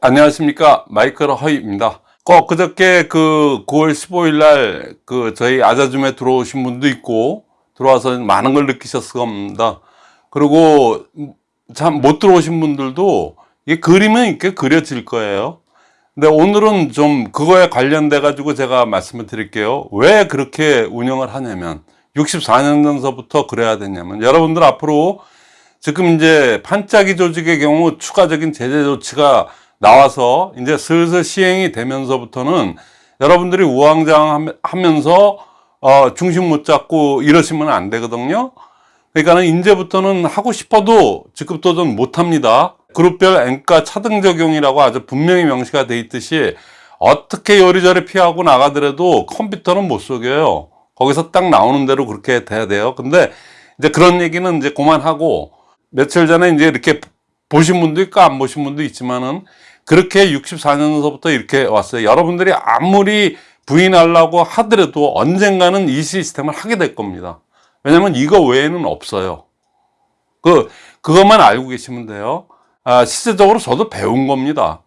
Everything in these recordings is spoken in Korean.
안녕하십니까. 마이클 허이입니다. 어, 그저께 그 9월 15일 날 그 저희 아자줌에 들어오신 분도 있고 들어와서 많은 걸 느끼셨을 겁니다. 그리고 참 못 들어오신 분들도 이 그림은 이렇게 그려질 거예요. 근데 오늘은 좀 그거에 관련돼 가지고 제가 말씀을 드릴게요. 왜 그렇게 운영을 하냐면 64년 전서부터 그래야 되냐면 여러분들 앞으로 지금 이제 판짜기 조직의 경우 추가적인 제재 조치가 나와서 이제 슬슬 시행이 되면서부터는 여러분들이 우왕좌왕 하면서 어, 중심 못 잡고 이러시면 안 되거든요. 그러니까는 이제부터는 하고 싶어도 직급 도전 못 합니다. 그룹별 앵가 차등 적용이라고 아주 분명히 명시가 돼 있듯이 어떻게 요리조리 피하고 나가더라도 컴퓨터는 못 속여요. 거기서 딱 나오는 대로 그렇게 돼야 돼요. 근데 이제 그런 얘기는 이제 그만하고 며칠 전에 이제 이렇게 보신 분도 있고 안 보신 분도 있지만은 그렇게 64년서부터 이렇게 왔어요. 여러분들이 아무리 부인하려고 하더라도 언젠가는 이 시스템을 하게 될 겁니다. 왜냐면 이거 외에는 없어요. 그, 그것만 알고 계시면 돼요. 아, 실제적으로 저도 배운 겁니다.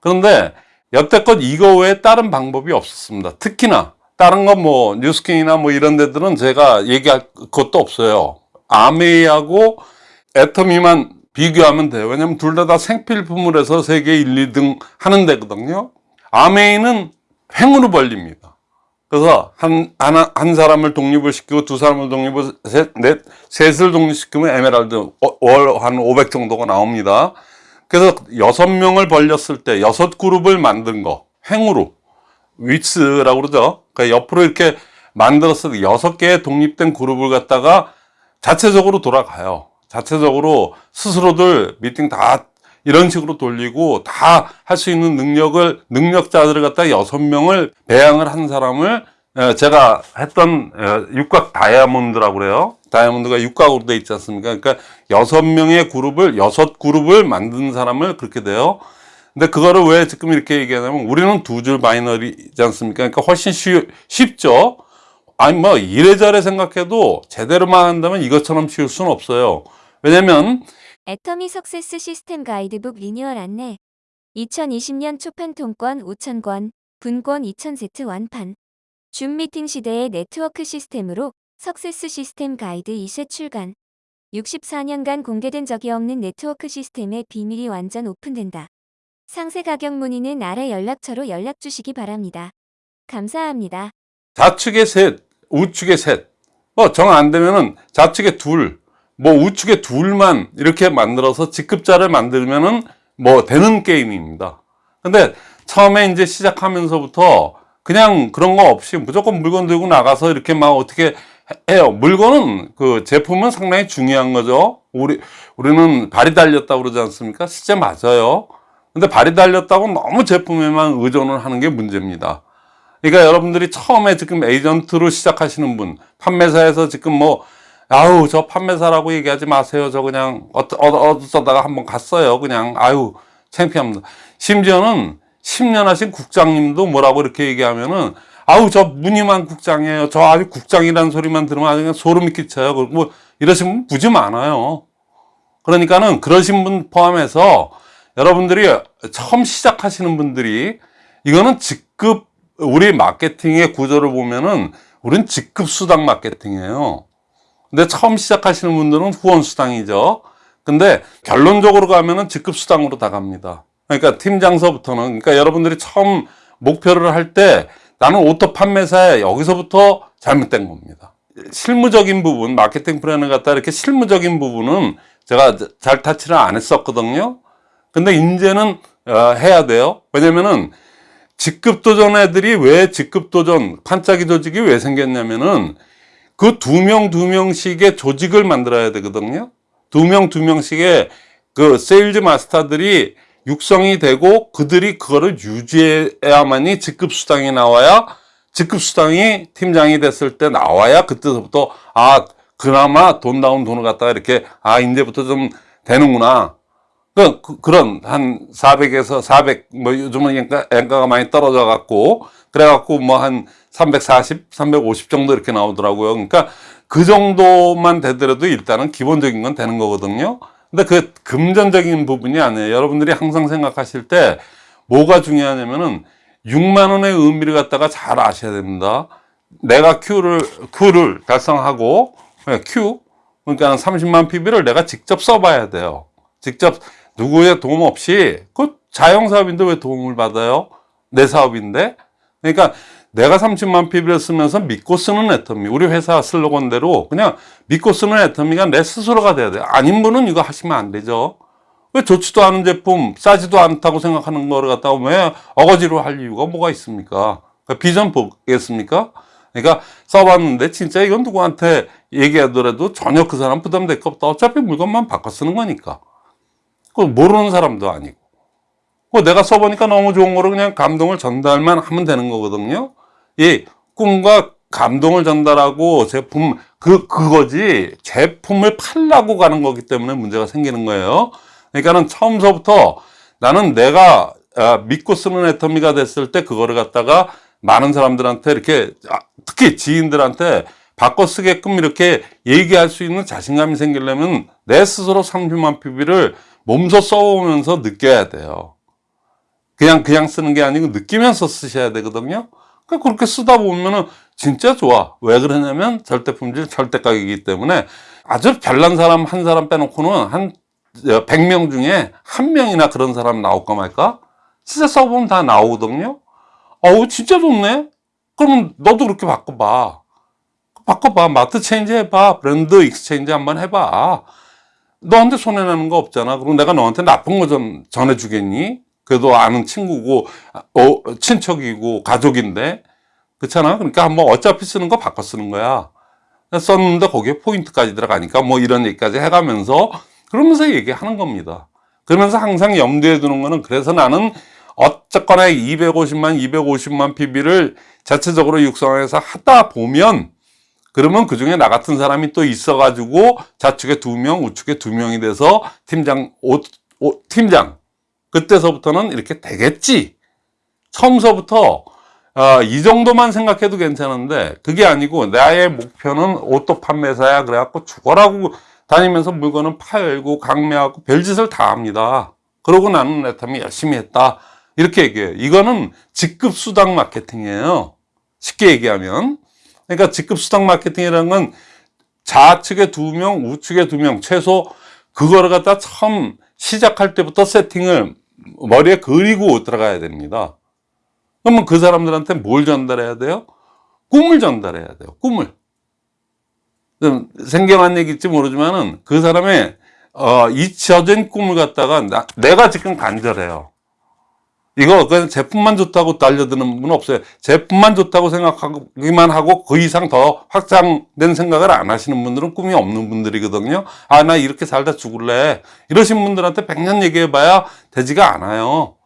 그런데 여태껏 이거 외에 다른 방법이 없었습니다. 특히나 다른 건 뭐 뉴스킹이나 뭐 이런 데들은 제가 얘기할 것도 없어요. 아메이하고 애터미만 비교하면 돼요. 왜냐면 둘 다 다 생필품을 해서 세계 1, 2등 하는 데거든요. 아메이는 횡으로 벌립니다. 그래서 한, 한, 한 사람을 독립을 시키고 두 사람을 독립을 셋, 넷, 셋을 독립시키면 에메랄드 어, 월한 500 정도가 나옵니다. 그래서 여섯 명을 벌렸을 때 여섯 그룹을 만든 거, 횡으로. 위츠라고 그러죠. 그러니까 옆으로 이렇게 만들었을 때 여섯 개의 독립된 그룹을 갖다가 자체적으로 돌아가요. 자체적으로 스스로들 미팅 다 이런 식으로 돌리고 다 할 수 있는 능력을 능력자들을 갖다 여섯 명을 배양을 한 사람을 제가 했던 육각 다이아몬드라고 그래요. 다이아몬드가 육각으로 돼 있지 않습니까? 그러니까 여섯 명의 그룹을 여섯 그룹을 만든 사람을 그렇게 돼요. 근데 그거를 왜 지금 이렇게 얘기하냐면 우리는 두 줄 binary지 않습니까? 그러니까 훨씬 쉬, 쉽죠? 아니 뭐 이래저래 생각해도 제대로만 한다면 이것처럼 쉬울 수는 없어요 왜냐면 애터미 success 시스템 가이드북 리뉴얼 안내 2020년 초판 통권 5,000권, 분권 2,000세트 완판 줌 미팅 시대의 네트워크 시스템으로 석세스 시스템 가이드 2세 출간 64년간 공개된 적이 없는 네트워크 시스템의 비밀이 완전 오픈된다. 상세 가격 문의는 아래 연락처로 연락 주시기 바랍니다. 감사합니다. 좌측에 셋, 우측에 셋. 뭐 정 안 되면은 좌측에 둘, 뭐 우측에 둘만 이렇게 만들어서 직급자를 만들면은 뭐 되는 게임입니다. 근데 처음에 이제 시작하면서부터 그냥 그런 거 없이 무조건 물건 들고 나가서 이렇게 막 어떻게 해요. 물건은 그 제품은 상당히 중요한 거죠. 우리 우리는 발이 달렸다고 그러지 않습니까? 실제 맞아요. 근데 발이 달렸다고 너무 제품에만 의존을 하는 게 문제입니다. 그러니까 여러분들이 처음에 지금 에이전트로 시작하시는 분, 판매사에서 지금 뭐 아유 저 판매사라고 얘기하지 마세요. 저 그냥 어쩌다가 한번 갔어요. 그냥 아유 창피합니다. 심지어는 10년 하신 국장님도 뭐라고 이렇게 얘기하면은 아우 저 무늬만 국장이에요. 저 아주 국장이라는 소리만 들으면 아주 그냥 소름이 끼쳐요. 뭐 이러신 분 굳이 많아요. 그러니까는 그러신 분 포함해서 여러분들이 처음 시작하시는 분들이 이거는 직급 우리 마케팅의 구조를 보면은 우린 직급 수당 마케팅이에요 근데 처음 시작하시는 분들은 후원 수당이죠. 근데 결론적으로 가면은 직급 수당으로 다 갑니다. 그러니까 팀장서부터는 그러니까 여러분들이 처음 목표를 할 때 나는 auto 판매사에 여기서부터 잘못된 겁니다. 실무적인 부분, 마케팅 플랜을 갖다 이렇게 실무적인 부분은 제가 잘 타치를 안 했었거든요. 근데 이제는 어, 해야 돼요. 왜냐면은 직급 도전 애들이 왜 직급 도전 판짜기 조직이 왜 생겼냐면은 그 두 명, 두 명씩의 조직을 만들어야 되거든요. 두 명, 두 명씩의 그 sales master들이 육성이 되고 그들이 그거를 유지해야만이 직급 수당이 나와야 직급 수당이 팀장이 됐을 때 나와야 그때부터 아 그나마 돈 나온 돈을 갖다가 이렇게 아 이제부터 좀 되는구나 그, 그 런 한 400에서 400 뭐 요즘은 엔가, 엔가가 많이 떨어져 갖고 그래 갖고 뭐 한 340, 350 정도 이렇게 나오더라고요. 그러니까 그 정도만 되더라도 일단은 기본적인 건 되는 거거든요. 근데 그 금전적인 부분이 아니에요. 여러분들이 항상 생각하실 때 뭐가 중요하냐면은 6만 원의 의미를 갖다가 잘 아셔야 됩니다. 내가 Q를 Q를 달성하고 네, Q 그러니까 30만 PB를 내가 직접 써봐야 돼요. 직접 누구의 도움 없이 그 자영 사업인데 왜 도움을 받아요? 내 사업인데. 그러니까 내가 30만 PB를 쓰면서 믿고 쓰는 애터미 우리 회사 슬로건대로 그냥 믿고 쓰는 애터미가 내 스스로가 돼야 돼요. 아닌 분은 이거 하시면 안 되죠. 왜 좋지도 않은 제품 싸지도 않다고 생각하는 거를 갖다가 왜 어거지로 할 이유가 뭐가 있습니까? 그러니까 비전 보겠습니까? 그러니까 써봤는데 진짜 이건 누구한테 얘기하더라도 전혀 그 사람 부담될 거 없다. 어차피 물건만 바꿔 쓰는 거니까. 그 모르는 사람도 아니고. 그 내가 써보니까 너무 좋은 거로 그냥 감동을 전달만 하면 되는 거거든요. 이 꿈과 감동을 전달하고 제품 그 그거지 제품을 팔라고 가는 거기 때문에 문제가 생기는 거예요. 그러니까는 처음서부터 나는 내가 아, 믿고 쓰는 애터미가 됐을 때 그거를 갖다가 많은 사람들한테 이렇게 아, 특히 지인들한테 바꿔 쓰게끔 이렇게 얘기할 수 있는 자신감이 생기려면 내 스스로 30만 PB를 몸소 써오면서 느껴야 돼요. 그냥 그냥 쓰는 게 아니고 느끼면서 쓰셔야 되거든요. 그러니까 그렇게 쓰다 보면은 진짜 좋아. 왜 그러냐면 절대 품질, 절대 가격이기 때문에 아주 별난 사람 한 사람 빼놓고는 한 100명 중에 한 명이나 그런 사람 나올까 말까? 진짜 써보면 다 나오거든요. 어우, 진짜 좋네? 그러면 너도 그렇게 바꿔봐. 바꿔봐. 마트 change 해봐. 브랜드 exchange 한번 해봐. 너한테 손해나는 거 없잖아. 그럼 내가 너한테 나쁜 거 좀 전해주겠니? 그래도 아는 친구고, 어, 친척이고, 가족인데. 그렇잖아. 그러니까 한번 어차피 쓰는 거 바꿔 쓰는 거야. 썼는데 거기에 포인트까지 들어가니까 뭐 이런 얘기까지 해가면서 그러면서 얘기하는 겁니다. 그러면서 항상 염두에 두는 거는 그래서 나는 어쨌거나 250만, 250만 PB를 자체적으로 육성해서 하다 보면 그러면 그 중에 나 같은 사람이 또 있어가지고 좌측에 두 명, 우측에 두 명이 돼서 팀장, 오, 오, 팀장. 그때서부터는 이렇게 되겠지. 처음서부터 어, 이 정도만 생각해도 괜찮은데 그게 아니고 나의 목표는 auto 판매사야 그래갖고 죽어라고 다니면서 물건은 팔고 강매하고 별짓을 다 합니다. 그러고 나는 내 딴에 열심히 했다. 이렇게 얘기해요. 이거는 직급 수당 마케팅이에요. 쉽게 얘기하면. 그러니까 직급 수당 마케팅이라는 건 좌측에 두 명, 우측에 두 명, 최소 그거를 갖다 처음 시작할 때부터 세팅을 머리에 그리고 들어가야 됩니다. 그러면 그 사람들한테 뭘 전달해야 돼요? 꿈을 전달해야 돼요. 꿈을. 좀 생경한 얘기일지 모르지만은 그 사람의 어, 잊혀진 꿈을 갖다가 나, 내가 지금 간절해요. 이거 그냥 제품만 좋다고 달려드는 분은 없어요. 제품만 좋다고 생각하기만 하고 그 이상 더 확장된 생각을 안 하시는 분들은 꿈이 없는 분들이거든요. 아, 나 이렇게 살다 죽을래. 이러신 분들한테 백년 얘기해 봐야 되지가 않아요.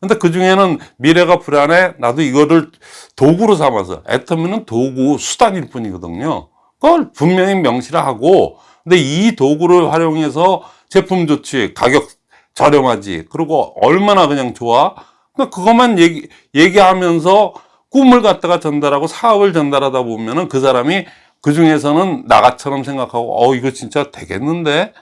근데 그 중에는 미래가 불안해. 나도 이거를 도구로 삼아서. 애터미는 도구, 수단일 뿐이거든요. 그걸 분명히 명시하고, 근데 이 도구를 활용해서 제품 좋지, 가격 저렴하지, 그리고 얼마나 그냥 좋아. 그러니까 그것만 얘기, 얘기하면서 꿈을 갖다가 전달하고 사업을 전달하다 보면은 그 사람이 그 중에서는 나같처럼 생각하고, 어, 이거 진짜 되겠는데?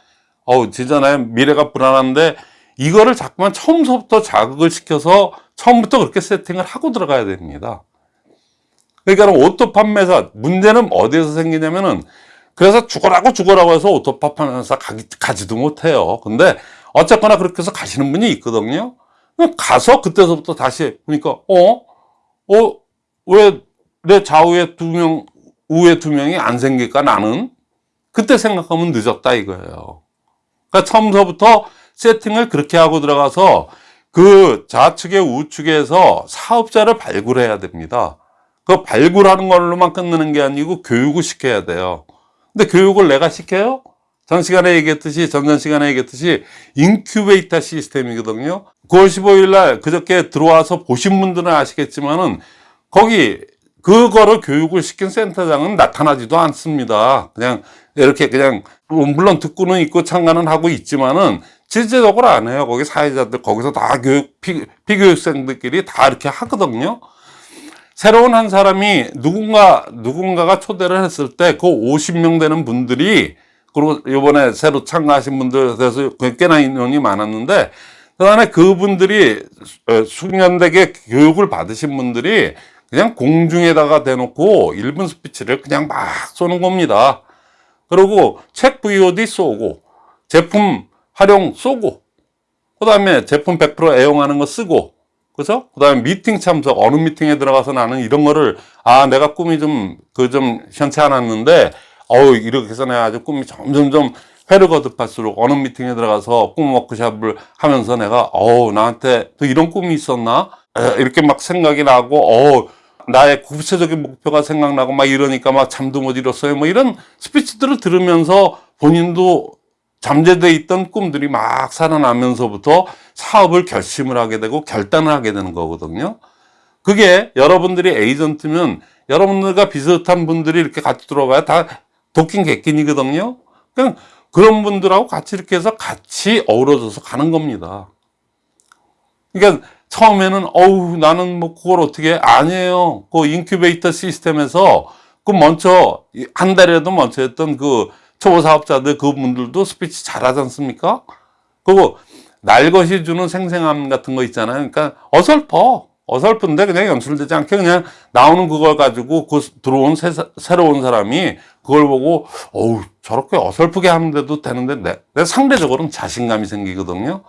어, 진짜 나 미래가 불안한데, 이거를 자꾸만 처음부터 자극을 시켜서 처음부터 그렇게 세팅을 하고 들어가야 됩니다. 그러니까 auto 판매사 문제는 어디에서 생기냐면은 그래서 죽어라고 죽어라고 해서 auto 판매사 가지도 못해요. 근데 어쨌거나 그렇게 해서 가시는 분이 있거든요. 가서 그때서부터 다시 보니까 어? 어? 왜 내 좌우에 두 명, 우에 두 명이 안 생길까 나는? 그때 생각하면 늦었다 이거예요. 그러니까 처음서부터 세팅을 그렇게 하고 들어가서 그 좌측에 우측에서 사업자를 발굴해야 됩니다. 그 발굴하는 걸로만 끝내는 게 아니고 교육을 시켜야 돼요. 근데 교육을 내가 시켜요? 전 시간에 얘기했듯이, 전전 시간에 얘기했듯이 인큐베이터 시스템이거든요. 9월 15일 날 그저께 들어와서 보신 분들은 아시겠지만은 거기 그거를 교육을 시킨 센터장은 나타나지도 않습니다. 그냥 이렇게 그냥 물론 듣고는 있고 참가는 하고 있지만은 실제적으로 안 해요. 거기 사회자들 거기서 다 교육 피, 피교육생들끼리 다 이렇게 하거든요. 새로운 한 사람이 누군가 누군가가 초대를 했을 때 그 50명 되는 분들이 그리고 이번에 새로 참가하신 분들 그래서 꽤나 인원이 많았는데 그다음에 그분들이 어, 숙련되게 교육을 받으신 분들이 그냥 공중에다가 대놓고 1분 스피치를 그냥 막 쏘는 겁니다. 그리고 책 VOD 쏘고 제품 활용 쏘고 그 다음에 제품 100% 애용하는 거 쓰고 그죠? 그 다음에 미팅 참석 어느 미팅에 들어가서 나는 이런 거를 아 내가 꿈이 좀 그좀 현치 않았는데 어우 이렇게 아주 꿈이 점점점 회를 거듭할수록 어느 미팅에 들어가서 꿈 워크샵을 하면서 내가 어우 나한테 또 이런 꿈이 있었나 에, 이렇게 막 생각이 나고 어우 나의 구체적인 목표가 생각나고 막 이러니까 막 잠도 못 이뤘어요 뭐 이런 스피치들을 들으면서 본인도 잠재돼 있던 꿈들이 막 살아나면서부터 사업을 결심을 하게 되고 결단을 하게 되는 거거든요. 그게 여러분들이 에이전트면 여러분들과 비슷한 분들이 이렇게 같이 들어가야 다 도끼인 객긴이거든요. 그냥 그런 분들하고 같이 이렇게 해서 같이 어우러져서 가는 겁니다. 그러니까 처음에는 어우 나는 뭐 그걸 어떻게 해? 아니에요. 그 인큐베이터 시스템에서 그 먼저 한 달이라도 먼저 했던 그 초보 사업자들 그분들도 스피치 잘하지 않습니까? 그리고 날것이 주는 생생함 같은 거 있잖아요. 그러니까 어설퍼. 어설픈데 그냥 연출되지 않게 그냥 나오는 그걸 가지고 그 들어온 새, 새로운 사람이 그걸 보고 어우 저렇게 어설프게 하는데도 되는데 내, 내 상대적으로는 자신감이 생기거든요.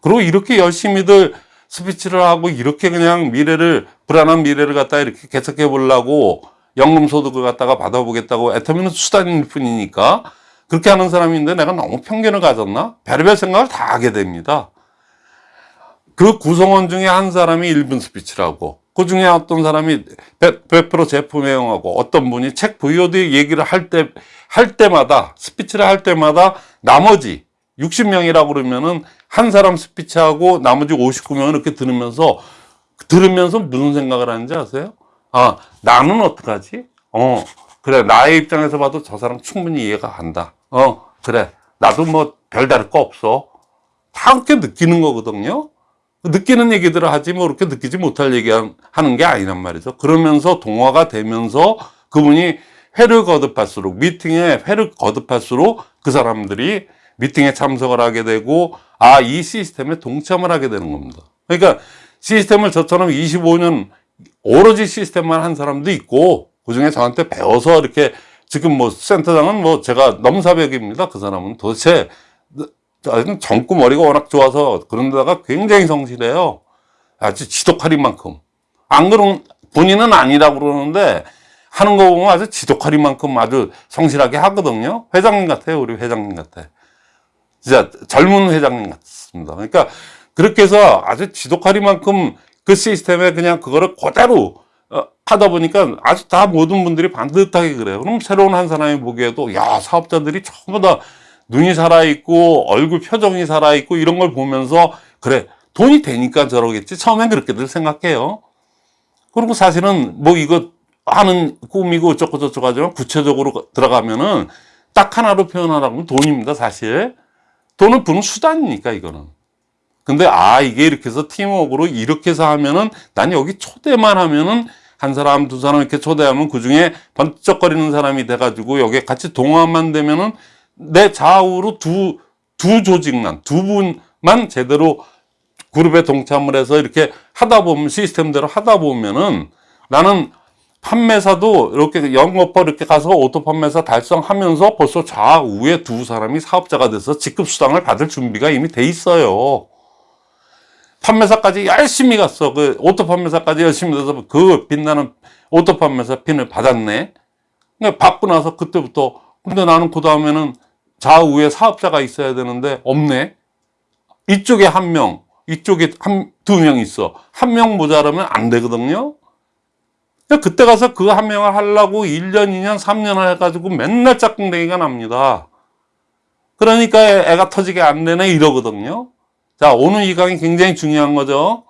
그리고 이렇게 열심히들 스피치를 하고 이렇게 그냥 미래를 불안한 미래를 갖다 이렇게 개척해 보려고 연금 소득을 갖다가 받아보겠다고 애터미는 수단일 뿐이니까 그렇게 하는 사람인데 내가 너무 편견을 가졌나? 별의별 생각을 다 하게 됩니다. 그 구성원 중에 한 사람이 1분 스피치를 하고 그 중에 어떤 사람이 100% 제품 애용하고 어떤 분이 책 VOD 얘기를 할 때, 할 때마다 스피치를 할 때마다 나머지 60명이라고 그러면은 한 사람 스피치하고 나머지 59명은 이렇게 들으면서 들으면서 무슨 생각을 하는지 아세요? 아, 나는 어떡하지? 어, 그래. 나의 입장에서 봐도 저 사람 충분히 이해가 간다. 어, 그래. 나도 뭐 별다를 거 없어. 다 그렇게 느끼는 거거든요. 느끼는 얘기들을 하지 뭐 그렇게 느끼지 못할 얘기 하는 게 아니란 말이죠. 그러면서 동화가 되면서 그분이 회를 거듭할수록 미팅에 회를 거듭할수록 그 사람들이 미팅에 참석을 하게 되고 아 이 시스템에 동참을 하게 되는 겁니다. 그러니까 시스템을 저처럼 25년 오로지 시스템만 한 사람도 있고 그 중에 저한테 배워서 이렇게 지금 뭐 센터장은 뭐 제가 넘사벽입니다. 그 사람은 도대체 젊고 머리가 워낙 좋아서 그런 데다가 굉장히 성실해요. 아주 지독할 만큼. 안 그런, 본인은 아니라고 그러는데 하는 거 보면 아주 지독할 만큼 아주 성실하게 하거든요. 회장님 같아요. 우리 회장님 같아. 진짜 젊은 회장님 같습니다. 그러니까 그렇게 해서 아주 지독할 만큼 그 시스템에 그냥 그거를 그대로 어, 하다 보니까 아주 다 모든 분들이 반듯하게 그래요. 그럼 새로운 한 사람이 보기에도 야 사업자들이 전부 다 눈이 살아있고 얼굴 표정이 살아있고 이런 걸 보면서 그래 돈이 되니까 저러겠지. 처음엔 그렇게들 생각해요. 그리고 사실은 뭐 이거 하는 꿈이고 어쩌고 저쩌고 하지만 구체적으로 들어가면은 딱 하나로 표현하라면 돈입니다 사실. 돈은 부는 수단이니까 이거는. 근데 아 이게 이렇게 해서 팀워크로 이렇게 해서 하면은 난 여기 초대만 하면은 한 사람 두 사람 이렇게 초대하면 그 중에 번쩍거리는 사람이 돼가지고 여기에 같이 동화만 되면은 내 좌우로 두, 두 조직만, 두 분만 제대로 그룹에 동참을 해서 이렇게 하다 보면, 시스템대로 하다 보면은 나는 판매사도 이렇게 영업법 이렇게 가서 auto 판매사 달성하면서 벌써 좌우에 두 사람이 사업자가 돼서 직급 수당을 받을 준비가 이미 돼 있어요. 판매사까지 열심히 갔어. 그 auto 판매사까지 열심히 돼서 그 빛나는 auto 판매사 핀을 받았네. 그러니까 받고 나서 그때부터 근데 나는 그 다음에는 좌우에 사업자가 있어야 되는데 없네. 이쪽에 한 명, 이쪽에 한, 두 명 있어. 한 명 모자라면 안 되거든요. 그때 가서 그 한 명을 하려고 1년, 2년, 3년을 해가지고 맨날 짝꿍댕이가 납니다. 그러니까 애가 터지게 안 되네 이러거든요. 자, 오늘 이 강의 굉장히 중요한 거죠.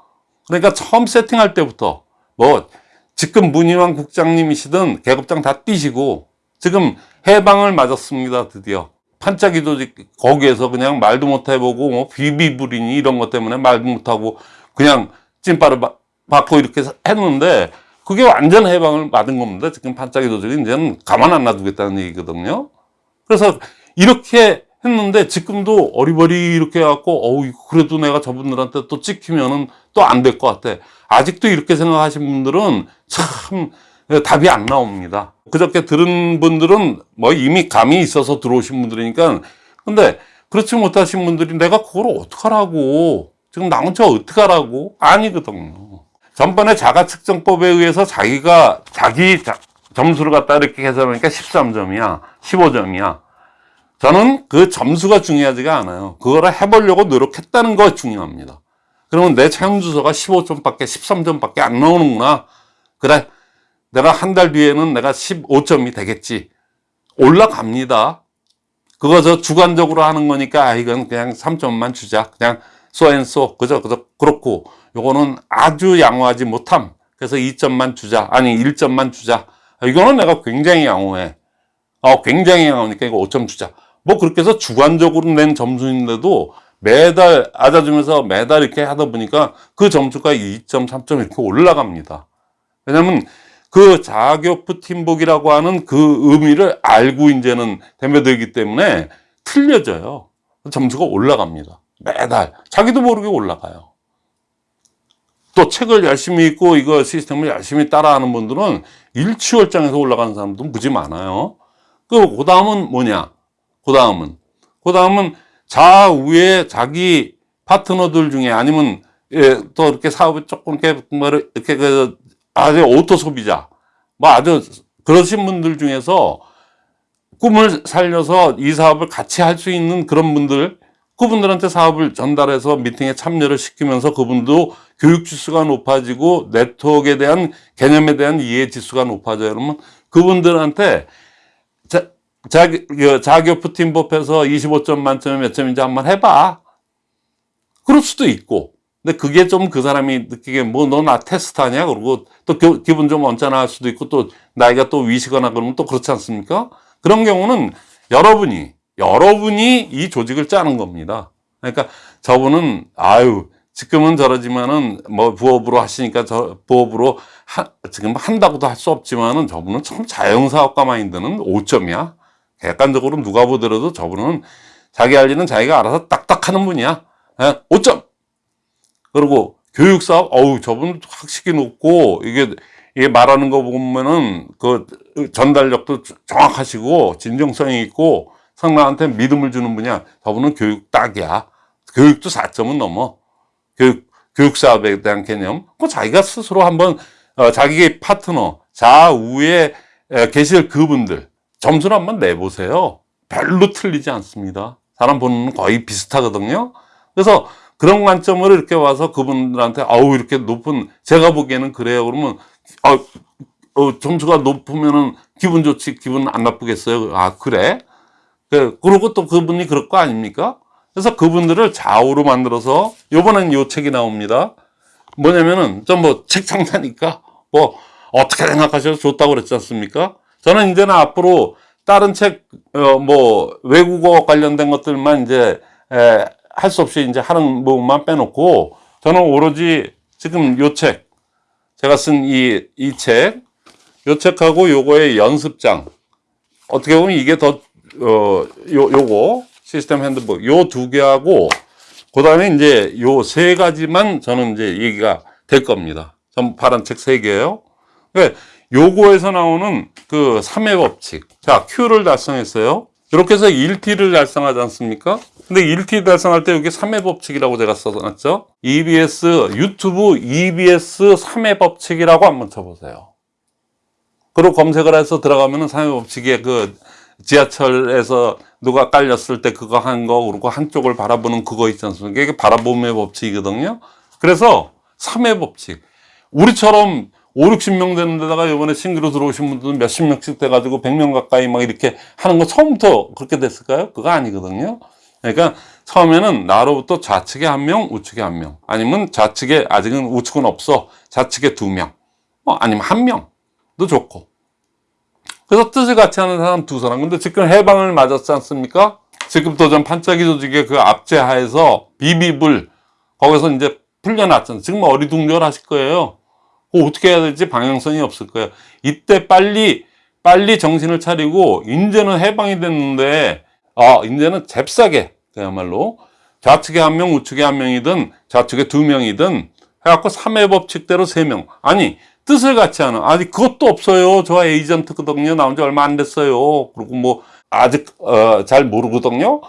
그러니까 처음 세팅할 때부터 뭐 지금 문희왕 국장님이시든 계급장 다 띄시고 지금 해방을 맞았습니다. 드디어. 판짜기 조직 거기에서 그냥 말도 못 해보고 뭐 비비불이니 이런 것 때문에 말도 못하고 그냥 찐빠를 받고 이렇게 했는데 그게 완전 해방을 맞은 겁니다. 지금 판짜기 조직이 이제는 가만 안 놔두겠다는 얘기거든요. 그래서 이렇게 했는데 지금도 어리버리 이렇게 해갖고 어우 그래도 내가 저분들한테 또 찍히면은 또 안 될 것 같아 아직도 이렇게 생각하신 분들은 참 답이 안 나옵니다 그저께 들은 분들은 뭐 이미 감이 있어서 들어오신 분들이니까 근데 그렇지 못하신 분들이 내가 그걸 어떡하라고 지금 나 혼자 어떡하라고 아니거든요 전번에 자가 측정법에 의해서 자기가 자기 자- 점수를 갖다 이렇게 계산하니까 13점이야 15점이야 저는 그 점수가 중요하지가 않아요. 그거를 해보려고 노력했다는 거 중요합니다. 그러면 내 차용 주소가 15점밖에 13점밖에 안 나오는구나. 그래. 내가 한 달 뒤에는 내가 15점이 되겠지. 올라갑니다. 그거 저 주관적으로 하는 거니까 아 이건 그냥 3점만 주자. 그냥 소앤소 그저 그저 그렇고 요거는 아주 양호하지 못함. 그래서 2점만 주자. 아니 1점만 주자. 이거는 내가 굉장히 양호해. 어, 굉장히 양호하니까 이거 5점 주자. 뭐 그렇게 해서 주관적으로 낸 점수인데도 매달 아자주면서 매달 이렇게 하다 보니까 그 점수가 2점, 3점 이렇게 올라갑니다. 왜냐면 그 자격부 팀복이라고 하는 그 의미를 알고 이제는 대매되기 때문에 틀려져요. 점수가 올라갑니다. 매달. 자기도 모르게 올라가요. 또 책을 열심히 읽고 이거 시스템을 열심히 따라하는 분들은 일취월장에서 올라가는 사람도 무지 많아요. 그, 그 다음은 뭐냐? 그 다음은, 그 다음은 좌우에 자기 파트너들 중에 아니면, 예, 또 이렇게 사업이 조금 이렇게, 뭐 이렇게 그, 아주 auto 소비자, 뭐 아주 그러신 분들 중에서 꿈을 살려서 이 사업을 같이 할 수 있는 그런 분들, 그분들한테 사업을 전달해서 미팅에 참여를 시키면서 그분도 교육 지수가 높아지고 네트워크에 대한 개념에 대한 이해 지수가 높아져요. 그러면 그분들한테 자, 자기, 그 자격부 팀법에서 25점 만점에 몇 점인지 한번 해봐. 그럴 수도 있고. 근데 그게 좀 그 사람이 느끼기에 뭐너나 테스트하냐? 그러고 또 교- 기분 좀 언짢아 할 수도 있고 또 나이가 또 위시거나 그러면 또 그렇지 않습니까? 그런 경우는 여러분이, 여러분이 이 조직을 짜는 겁니다. 그러니까 저분은 아유, 지금은 저러지만은 뭐 부업으로 하시니까 저 부업으로 하, 지금 한다고도 할 수 없지만은 저분은 참 자영사업가 마인드는 5점이야. 객관적으로 누가 보더라도 저분은 자기 할 일은 자기가 알아서 딱딱 하는 분이야. 예, 5점. 그리고 교육사업, 어우, 저분 학식이 높고, 이게, 이게 말하는 거 보면은 그 전달력도 정확하시고, 진정성이 있고, 상대한테 믿음을 주는 분이야. 저분은 교육 딱이야. 교육도 4점은 넘어. 교육, 교육사업에 대한 개념. 그 자기가 스스로 한번, 어, 자기의 파트너, 좌우에 에, 계실 그분들, 점수를 한번 내보세요. 별로 틀리지 않습니다. 사람 보는 거의 비슷하거든요. 그래서 그런 관점으로 이렇게 와서 그분들한테 아우 이렇게 높은 제가 보기에는 그래요. 그러면 아, 어, 점수가 높으면은 기분 좋지 기분 안 나쁘겠어요. 아 그래? 그 그러고 또 그분이 그럴 거 아닙니까? 그래서 그분들을 좌우로 만들어서 요번엔 요 책이 나옵니다. 뭐냐면은 좀 뭐책 창사니까 뭐 어떻게 생각하셔도 좋다고 그랬지 않습니까? 저는 이제는 앞으로 다른 책, 어, 뭐, 외국어 관련된 것들만 이제, 에, 할 수 없이 이제 하는 부분만 빼놓고, 저는 오로지 지금 요 책, 제가 쓴 이, 이 책, 요 책하고 요거의 연습장, 어떻게 보면 이게 더, 어, 요, 요거, 시스템 핸드북, 요 두 개하고, 그 다음에 이제 요 세 가지만 저는 이제 얘기가 될 겁니다. 전 파란 책 세 개예요. 그러니까 요거에서 나오는 그 3회 법칙. 자, Q를 달성했어요. 이렇게 해서 1T를 달성하지 않습니까? 근데 1T 달성할 때 여기 3회 법칙이라고 제가 써놨죠? EBS, 유튜브 EBS 3회 법칙이라고 한번 쳐보세요. 그리고 검색을 해서 들어가면 은 3회 법칙에 그 지하철에서 누가 깔렸을 때 그거 한 거, 그리고 한쪽을 바라보는 그거 있지 않습니까? 이게 바라봄의 법칙이거든요. 그래서 3회 법칙. 우리처럼 5, 60명 되는 데다가 이번에 신규로 들어오신 분들은 몇십 명씩 돼가지고 100명 가까이 막 이렇게 하는 거 처음부터 그렇게 됐을까요? 그거 아니거든요. 그러니까 처음에는 나로부터 좌측에 한 명, 우측에 한 명. 아니면 좌측에, 아직은 우측은 없어. 좌측에 두 명. 뭐 아니면 한 명도 좋고. 그래서 뜻을 같이 하는 사람 두 사람. 근데 지금 해방을 맞았지 않습니까? 지금 도전 반짝이 조직의 그 압제하에서 비비불, 거기서 이제 풀려났잖아요. 지금 어리둥절 하실 거예요. 그 어떻게 해야 될지 방향성이 없을 거예요. 이때 빨리, 빨리 정신을 차리고, 이제는 해방이 됐는데, 아, 이제는 잽싸게, 그야말로, 좌측에 한 명, 우측에 한 명이든, 좌측에 두 명이든, 해갖고 3회 법칙대로 세 명 아니, 뜻을 같이 하는, 아니, 그것도 없어요. 저 에이전트거든요. 나온 지 얼마 안 됐어요. 그리고 뭐, 아직, 어, 잘 모르거든요.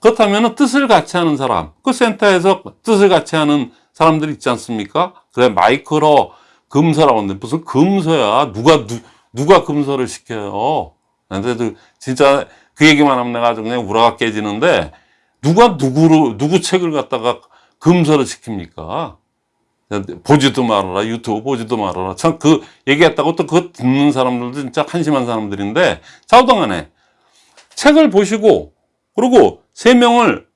그렇다면 뜻을 같이 하는 사람, 그 센터에서 뜻을 같이 하는 사람들 있지 않습니까? 그래, 마이크로 금서라고 하는데, 무슨 금서야. 누가, 누, 누가 금서를 시켜요. 근데도 진짜 그 얘기만 하면 내가 아주 그냥 우라가 깨지는데, 누가 누구로, 누구 책을 갖다가 금서를 시킵니까? 보지도 말아라. 유튜브 보지도 말아라. 참 그 얘기했다고 또 그거 듣는 사람들도 진짜 한심한 사람들인데, 자우동안에 책을 보시고, 그리고 세 명을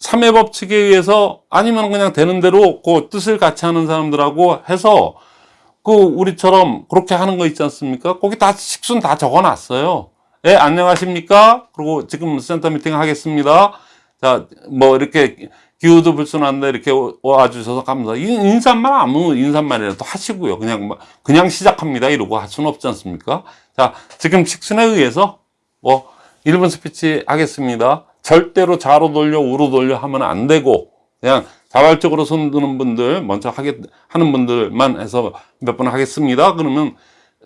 삼회 법칙에 의해서 아니면 그냥 되는 대로 그 뜻을 같이 하는 사람들하고 해서 그 우리처럼 그렇게 하는 거 있지 않습니까? 거기 다 식순 다 적어 놨어요. 예, 안녕하십니까? 그리고 지금 센터 미팅 하겠습니다. 자, 뭐 이렇게 기후도 불순한데 이렇게 와주셔서. 이 인사말 아무 인사말이라도 하시고요. 그냥 뭐 그냥 시작합니다. 이러고 할 수는 없지 않습니까? 자, 지금 식순에 의해서 뭐 1분 스피치 하겠습니다. 절대로 좌로 돌려 우로 돌려 하면 안 되고 그냥 자발적으로 손 드는 분들 먼저 하게 하는 분들만 해서 몇분 하겠습니다. 그러면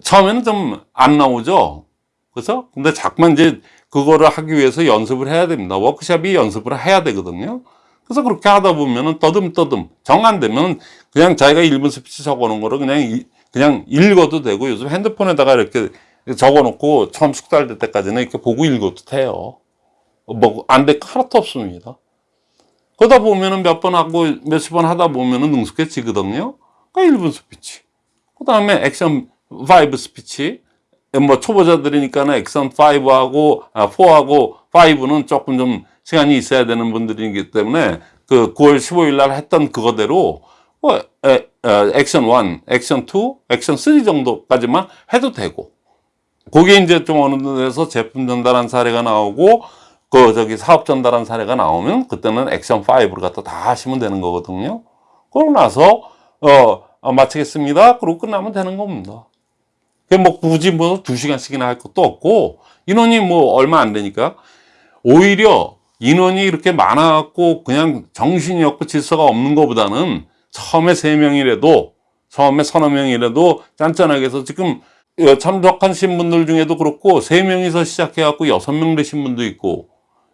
처음에는 좀 안 나오죠. 그래서 근데 자꾸만 이제 그거를 하기 위해서 연습을 해야 됩니다. 워크샵이 연습을 해야 되거든요. 그래서 그렇게 하다 보면은 떠듬떠듬 정 안 되면 그냥 자기가 1분 스피치 적어 놓은 거를 그냥 이- 그냥 읽어도 되고 요즘 핸드폰에다가 이렇게 적어 놓고 처음 숙달될 때까지는 이렇게 보고 읽어도 돼요. 뭐 안 될 거 하나도 없습니다. 그러다 보면은 몇 번 하고 몇십 번 하다 보면은 능숙해지거든요. 그러니까 1분 스피치. 그 다음에 액션 5 스피치. 뭐 초보자들이니까는 액션 5하고, 아, 4하고 5는 조금 좀 시간이 있어야 되는 분들이기 때문에 그 9월 15일 날 했던 그거대로 뭐, 액션 1, 액션 2, 액션 3 정도까지만 해도 되고. 그게 이제 좀 어느 데서 제품 전달한 사례가 나오고, 그 저기 사업 전달한 사례가 나오면 그때는 액션 5를 갖다 다 하시면 되는 거거든요. 그러고 나서 어, 어, 마치겠습니다. 그러고 끝나면 되는 겁니다. 뭐 굳이 뭐 두 시간씩이나 할 것도 없고 인원이 뭐 얼마 안 되니까 오히려 인원이 이렇게 많아갖고 그냥 정신이 없고 질서가 없는 것보다는 처음에 세 명이라도 처음에 서너 명이라도 짠짠하게 해서 지금 어, 참석하신 분들 중에도 그렇고 세 명이서 시작해갖고 여섯 명 되신 분도 있고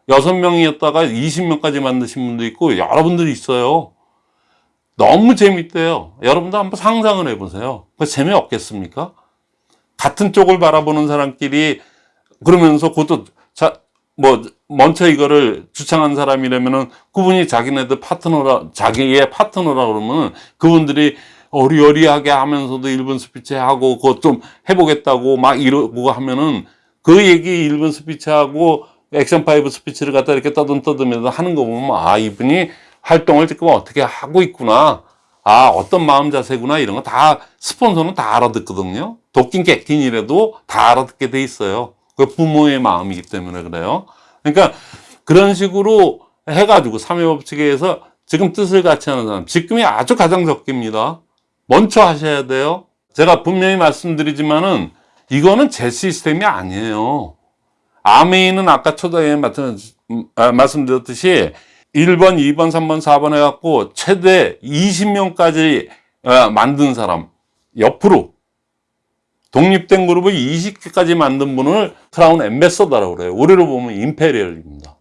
여섯 명이었다가 20명까지 만드신 분도 있고 여러분들이 있어요. 너무 재밌대요. 여러분도 한번 상상을 해보세요. 그 재미없겠습니까? 같은 쪽을 바라보는 사람끼리 그러면서 그것도 자, 뭐 먼저 이거를 주창한 사람이라면은 그분이 자기네들 파트너라 자기의 파트너라 그러면은 그분들이 어리어리하게 하면서도 1분 스피치 하고 그것 좀 해보겠다고 막 이러고 하면은 그 얘기 1분 스피치하고 액션 5 스피치를 갖다 이렇게 떠듬떠듬면서 하는 거 보면 아 이분이 활동을 지금 어떻게 하고 있구나 아 어떤 마음 자세구나 이런 거 다 스폰서는 다 알아듣거든요. 도끼 객틴이라도 다 알아듣게 돼 있어요. 그 부모의 마음이기 때문에 그래요. 그러니까 그런 식으로 해가지고 삼회 법칙에 서 지금 뜻을 같이 하는 사람 지금이 아주 가장 적깁니다. 먼저 하셔야 돼요. 제가 분명히 말씀드리지만은 이거는 제 시스템이 아니에요. 암웨이는 아까 초두에 말씀- 아, 말씀드렸듯이 1번, 2번, 3번, 4번 해갖고 최대 20명까지 어, 만든 사람 옆으로 독립된 그룹을 20개까지 만든 분을 Crown Ambassador라고 그래요. 우리로 보면 Imperial입니다.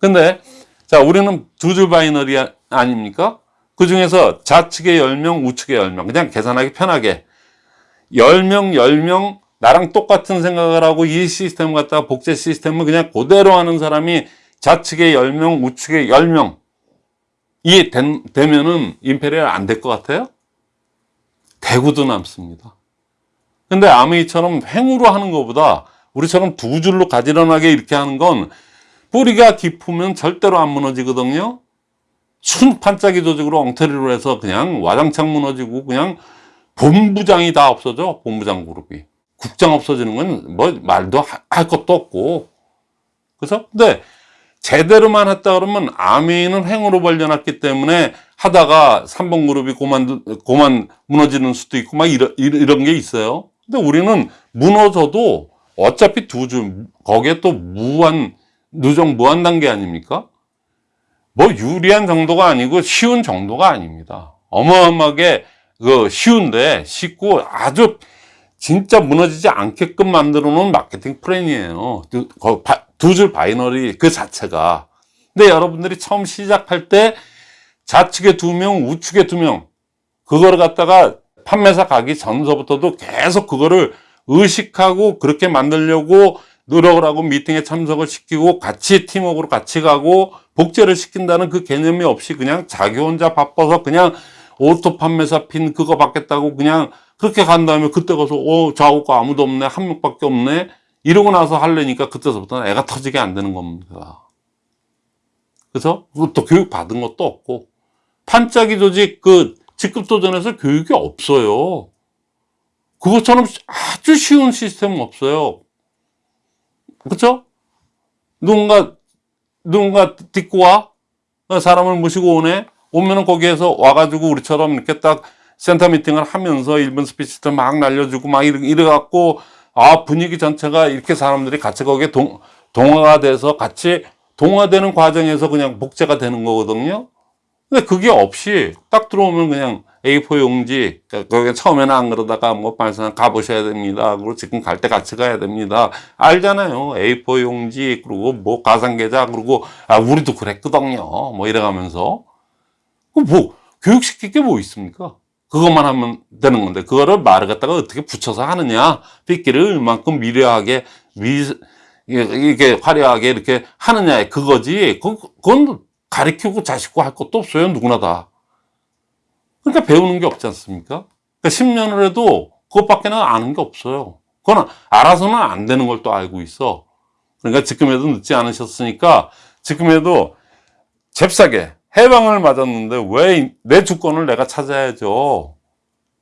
근데 자 우리는 두 줄 binary 아- 아닙니까? 그 중에서 좌측에 10명, 우측에 10명 그냥 계산하기 편하게 10명, 10명 나랑 똑같은 생각을 하고 이 시스템 갖다가 복제 시스템을 그냥 그대로 하는 사람이 좌측에 10명, 우측에 10명 이 된- 되면은 임페리얼 안 될 것 같아요? 대구도 남습니다. 근데 아메이처럼 횡으로 하는 것보다 우리처럼 두 줄로 가지런하게 이렇게 하는 건 뿌리가 깊으면 절대로 안 무너지거든요. 순 반짝이 조직으로 엉터리로 해서 그냥 와장창 무너지고 그냥 본부장이 다 없어져 본부장 그룹이 국장 없어지는 건 뭐 말도 하- 할 것도 없고 그래서 근데 제대로만 했다 그러면 아메이는 횡으로 벌려놨기 때문에 하다가 3번 그룹이 고만 고만 무너지는 수도 있고 막 이런 이런 게 있어요. 근데 우리는 무너져도 어차피 두 줄 거기에 또 무한 누적 무한 단계 아닙니까? 뭐 유리한 정도가 아니고 쉬운 정도가 아닙니다. 어마어마하게 그 쉬운데 쉽고 아주 진짜 무너지지 않게끔 만들어 놓은 마케팅 플랜이에요. 두 줄 binary 그 자체가. 근데 여러분들이 처음 시작할 때 좌측에 두 명, 우측에 두 명, 그거를 갖다가 판매사 가기 전서부터도 계속 그거를 의식하고 그렇게 만들려고 노력을 하고 미팅에 참석을 시키고 같이 팀워크로 같이 가고 복제를 시킨다는 그 개념이 없이 그냥 자기 혼자 바빠서 그냥 auto 판매사 핀 그거 받겠다고 그냥 그렇게 간 다음에 그때 가서 어 좌우가 아무도 없네 한 명밖에 없네 이러고 나서 하려니까 그때서부터는 애가 터지게 안 되는 겁니다. 그래서 또 교육 받은 것도 없고 판짜기 조직 그 직급 도전에서 교육이 없어요. 그것처럼 아주 쉬운 시스템은 없어요. 그렇죠? 누군가 누군가 딛고 와? 사람을 모시고 오네 오면은 거기에서 와가지고 우리처럼 이렇게 딱 센터 미팅을 하면서 일본 스피치들 막 날려주고 막 이래, 이래갖고 아 분위기 전체가 이렇게 사람들이 같이 거기에 동, 동화가 돼서 같이 동화되는 과정에서 그냥 복제가 되는 거거든요. 근데 그게 없이 딱 들어오면 그냥 A4 용지 거기 처음에는 안 그러다가 뭐 발산 가보셔야 됩니다. 그리고 지금 갈 때 같이 가야 됩니다. 알잖아요. A4 용지 그리고 뭐 가상계좌 그리고 아 우리도 그랬거든요. 뭐 이래가면서. 뭐 교육시킬 게 뭐 있습니까 그것만 하면 되는 건데 그거를 말을 갖다가 어떻게 붙여서 하느냐. 빗기를 얼만큼 미려하게 미 이렇게 화려하게 이렇게 하느냐에 그거지. 그건 가르치고 자식고 할 것도 없어요 누구나 다. 그러니까 배우는 게 없지 않습니까? 그러니까 10년을 해도 그것밖에는 아는 게 없어요. 그건 알아서는 안 되는 걸 또 알고 있어. 그러니까 지금에도 늦지 않으셨으니까 지금에도 잽싸게 해방을 맞았는데 왜 내 주권을 내가 찾아야죠.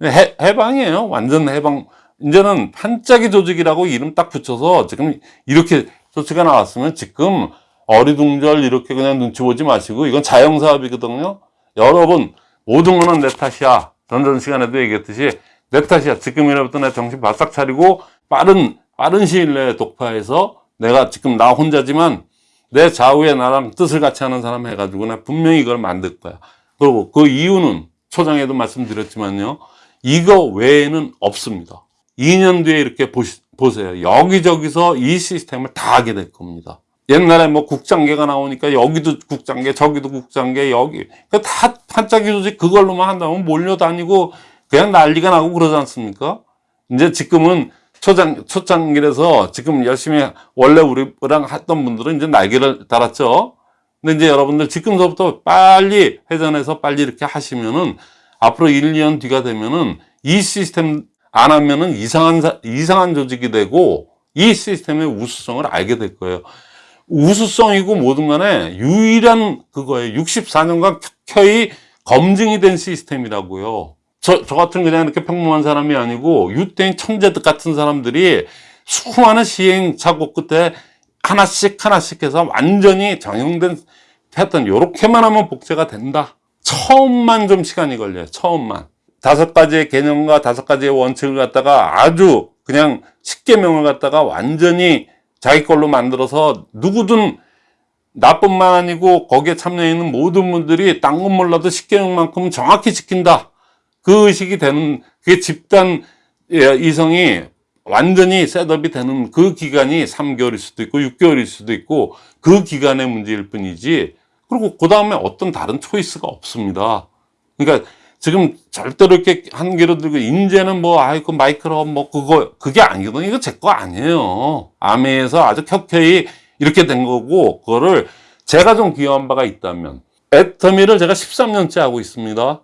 해, 해방이에요. 완전 해방. 이제는 반짝이 조직이라고 이름 딱 붙여서 지금 이렇게 조치가 나왔으면 지금 어리둥절 이렇게 그냥 눈치 보지 마시고 이건 자영사업이거든요. 여러분 모든 거는 내 탓이야. 전전 시간에도 얘기했듯이 내 탓이야. 지금이라부터 내 정신 바싹 차리고 빠른 빠른 시일 내에 독파해서 내가 지금 나 혼자지만 내 좌우에 나랑 뜻을 같이 하는 사람 해가지고 나 분명히 이걸 만들 거야. 그리고 그 이유는 초장에도 말씀드렸지만요. 이거 외에는 없습니다. 2년 뒤에 이렇게 보시, 보세요. 여기저기서 이 시스템을 다 하게 될 겁니다. 옛날에 뭐 국장계가 나오니까 여기도 국장계 저기도 국장계 여기. 그다 반짝이 조직 그걸로만 한다면 몰려다니고 그냥 난리가 나고 그러지 않습니까? 이제 지금은 초장, 초창기라서 지금 열심히 원래 우리랑 했던 분들은 이제 날개를 달았죠. 근데 이제 여러분들 지금서부터 빨리 회전해서 빨리 이렇게 하시면은 앞으로 1, 2년 뒤가 되면은 이 시스템 안 하면은 이상한, 이상한 조직이 되고 이 시스템의 우수성을 알게 될 거예요. 우수성이고 뭐든 간에 유일한 그거예요. 64년간 켜이 검증이 된 시스템이라고요. 저, 저 같은 그냥 이렇게 평범한 사람이 아니고 유땡 천재들 같은 사람들이 수많은 시행착오 끝에 하나씩 하나씩 해서 완전히 정형된 패턴 요렇게만 하면 복제가 된다. 처음만 좀 시간이 걸려요. 처음만. 다섯 가지의 개념과 다섯 가지의 원칙을 갖다가 아주 그냥 십계명을 갖다가 완전히 자기 걸로 만들어서 누구든 나뿐만 아니고 거기에 참여해 있는 모든 분들이 딴 건 몰라도 십계명만큼 정확히 지킨다 그 의식이 되는 그게 집단 예, 이성이 완전히 셋업이 되는 그 기간이 3개월일 수도 있고 6개월일 수도 있고 그 기간의 문제일 뿐이지. 그리고 그 다음에 어떤 다른 초이스가 없습니다. 그러니까 지금 절대로 이렇게 한계로 들고 인제는 뭐 아이고 마이크로 뭐 그거 그게 아니거든요. 이거 제 거 아니에요. 아메에서 아주 켜켜이 이렇게 된 거고 그거를 제가 좀 기여한 바가 있다면 애터미를 제가 13년째 하고 있습니다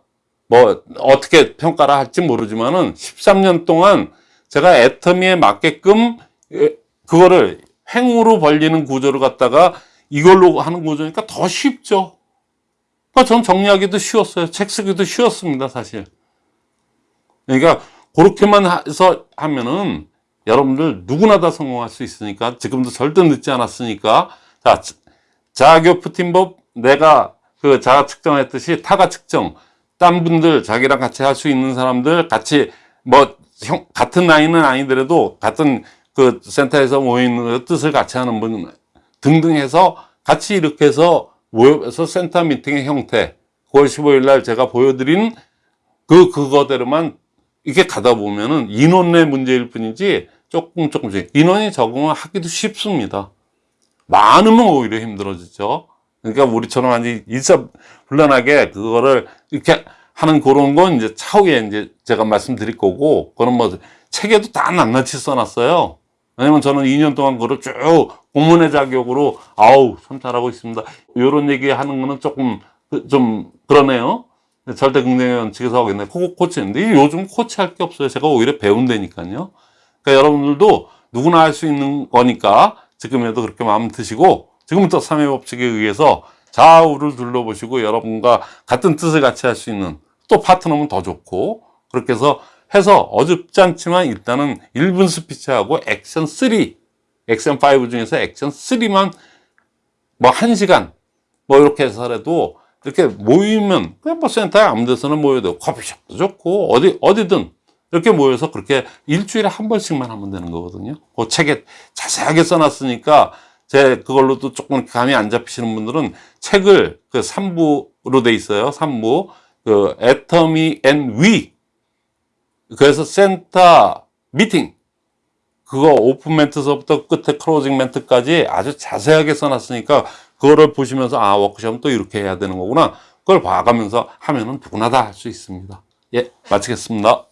뭐 어떻게 평가를 할지 모르지만은 13년 동안 제가 애터미에 맞게끔 예, 그거를 횡으로 벌리는 구조를 갖다가 이걸로 하는 구조니까 더 쉽죠. 그러니까 전 정리하기도 쉬웠어요. 책 쓰기도 쉬웠습니다, 사실. 그러니까 그렇게만 해서 하면은 여러분들 누구나 다 성공할 수 있으니까 지금도 절대 늦지 않았으니까 자 자교 푸틴법 내가 그 자가 측정했듯이 타가 측정 딴 분들 자기랑 같이 할 수 있는 사람들 같이 뭐 형, 같은 나이는 아니더라도 같은 그 센터에서 모이는 뜻을 같이 하는 분들 등등 해서 같이 이렇게 해서 모여서 센터 미팅의 형태 9월 15일 날 제가 보여드린 그 그거대로만 이게 가다 보면은 인원의 문제일 뿐이지 조금 조금씩 인원이 적응을 하기도 쉽습니다. 많으면 오히려 힘들어지죠. 그러니까 우리처럼 아니 일사불란하게 그거를 이렇게 하는 그런 건 이제 차후에 이제 제가 말씀드릴 거고 그런 뭐 책에도 다 낱낱이 써놨어요. 왜냐면 저는 2년 동안 그걸 쭉 공문의 자격으로 아우 참 잘하고 있습니다. 이런 얘기 하는 거는 조금 그- 좀 그러네요. 절대 긍정의 원칙에서 하고 있네. 그거 코치인데 요즘 코치할 게 없어요. 제가 오히려 배운다니까요. 그러니까 여러분들도 누구나 할 수 있는 거니까 지금이라도 그렇게 마음 드시고 지금부터 3회 법칙에 의해서 좌우를 둘러보시고 여러분과 같은 뜻을 같이 할 수 있는 또 파트너면 더 좋고 그렇게 해서 해서 어줍지 않지만 일단은 1분 스피치하고 액션 3 액션 5 중에서 액션 3만 뭐 1시간 뭐 이렇게 해서라도 이렇게 모이면 그냥 뭐 센터에 아무 데서나 모여도 커피숍도 좋고 어디 어디든 이렇게 모여서 그렇게 일주일에 한 번씩만 하면 되는 거거든요. 그 책에 자세하게 써놨으니까 제 그걸로도 조금 감이 안 잡히시는 분들은 책을 그 3부로 돼 있어요. 3부. 그 애터미 and we 그래서 센터 미팅. 그거 오픈 멘트서부터 끝에 closing 멘트까지 아주 자세하게 써놨으니까 그거를 보시면서 아 워크숍은 또 이렇게 해야 되는 거구나. 그걸 봐가면서 하면은 누구나 다 할 수 있습니다. 예 마치겠습니다